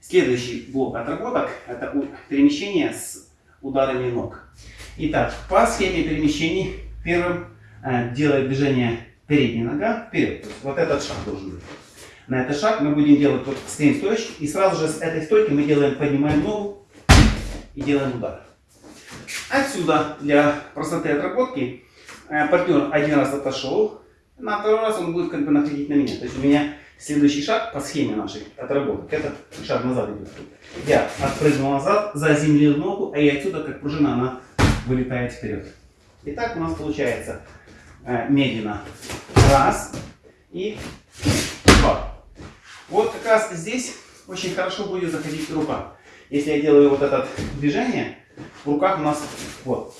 Следующий блок отработок – это перемещение с ударами ног. Итак, по схеме перемещений первым э, делает движение передняя нога вперед. Вот этот шаг должен быть. На этот шаг мы будем делать, вот стоим стоечки, и сразу же с этой стойки мы делаем, поднимаем ногу и делаем удар. Отсюда для простоты отработки э, партнер один раз отошел, на второй раз он будет как бы находить на меня. То есть у меня следующий шаг по схеме нашей отработок, это шаг назад идет. Я отпрыгнул назад, заземлил ногу, а и отсюда, как пружина, она вылетает вперед. Итак, у нас получается э, медленно раз и два. Вот как раз здесь очень хорошо будет заходить рука. Если я делаю вот это движение, в руках у нас вот.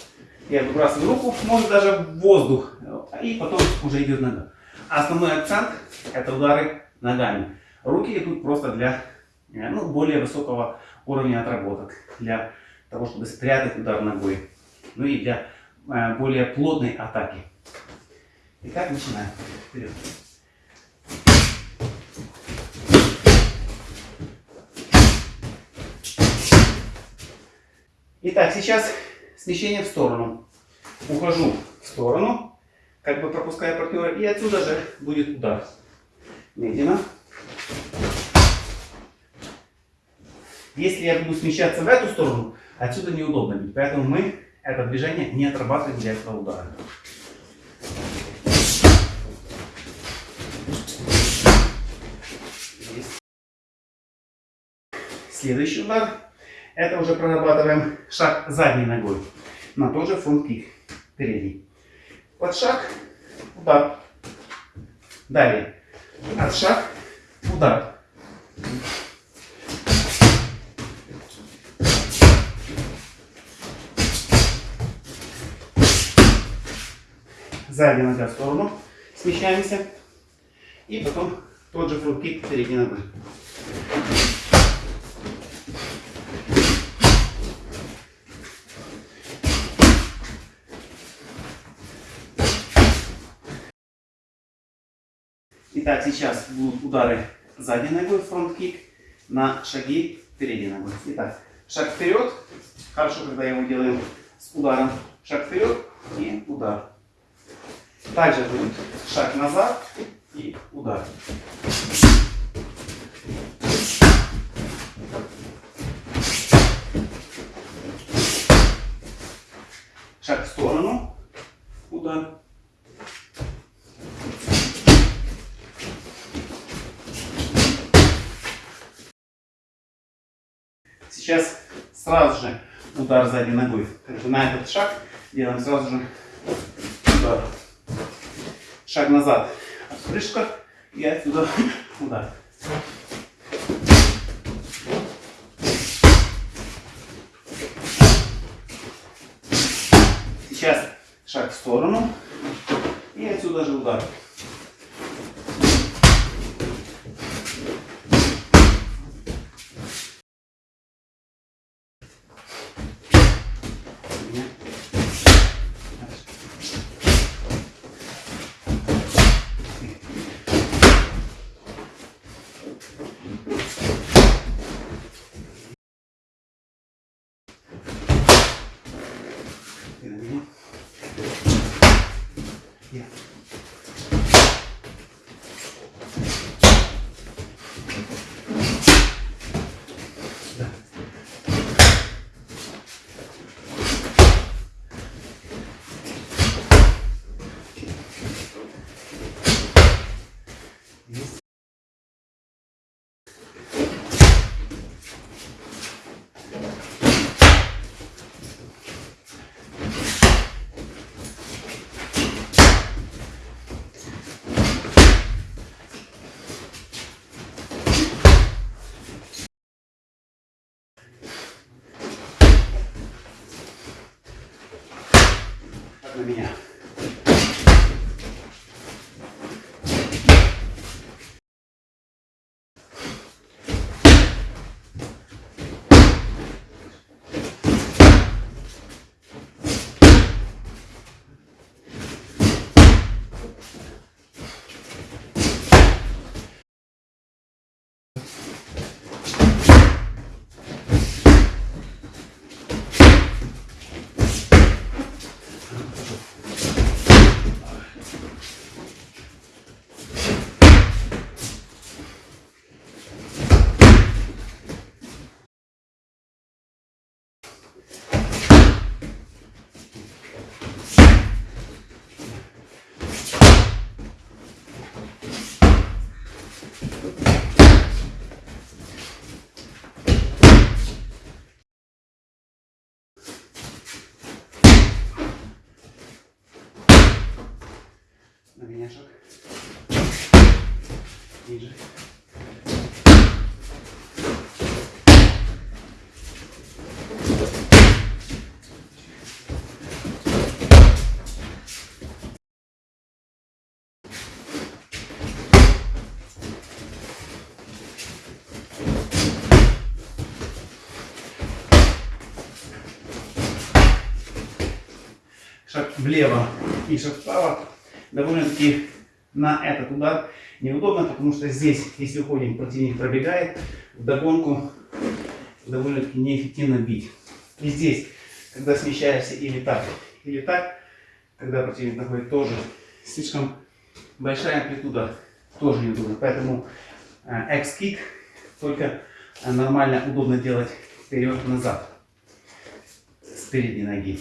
Я выбрасываю руку, может даже в воздух, и потом уже идет нога. Основной акцент это удары ногами. Руки идут просто для э, ну, более высокого уровня отработок, для того, чтобы спрятать удар ногой, ну и для э, более плотной атаки. Итак, начинаем. Вперед. Итак, сейчас смещение в сторону. Ухожу в сторону, как бы пропуская партнера, и отсюда же будет удар. Медленно. Если я буду смещаться в эту сторону, отсюда неудобно будет. Поэтому мы это движение не отрабатываем для этого удара. Следующий удар. Это уже прорабатываем шаг задней ногой. На тот же фронт-кик. Передний. Под шаг, удар. Далее. От шаг, удар. Задняя нога в сторону. Смещаемся. И потом тот же front kick передней ногой. Итак, сейчас будут удары задней ногой, front kick, на шаги передней ногой. Итак, шаг вперед. Хорошо, когда его делаем с ударом. Шаг вперед и удар. Также будет шаг назад и удар. Шаг в сторону, удар. Сейчас сразу же удар задней ногой. Как бы на этот шаг делаем сразу же удар. Шаг назад. Отпрыжка и отсюда удар. Сейчас шаг в сторону и отсюда же удар. Ниже. шаг влево и шаг вправо, довольно-таки на этот удар неудобно, потому что здесь, если уходим, противник пробегает, в догонку довольно-таки неэффективно бить. И здесь, когда смещаешься или так, или так, когда противник находит тоже слишком большая амплитуда, тоже неудобно. Поэтому э, X-кик только э, нормально, удобно делать вперед-назад с передней ноги.